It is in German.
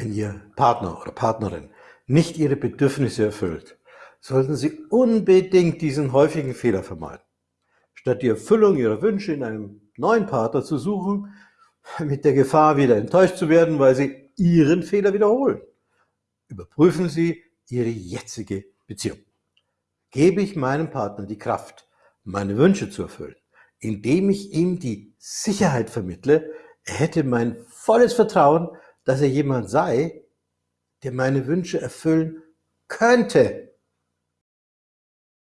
Wenn Ihr Partner oder Partnerin nicht Ihre Bedürfnisse erfüllt, sollten Sie unbedingt diesen häufigen Fehler vermeiden. Statt die Erfüllung Ihrer Wünsche in einem neuen Partner zu suchen, mit der Gefahr, wieder enttäuscht zu werden, weil Sie Ihren Fehler wiederholen. Überprüfen Sie Ihre jetzige Beziehung. Gebe ich meinem Partner die Kraft, meine Wünsche zu erfüllen, indem ich ihm die Sicherheit vermittle, er hätte mein volles Vertrauen, dass er jemand sei, der meine Wünsche erfüllen könnte.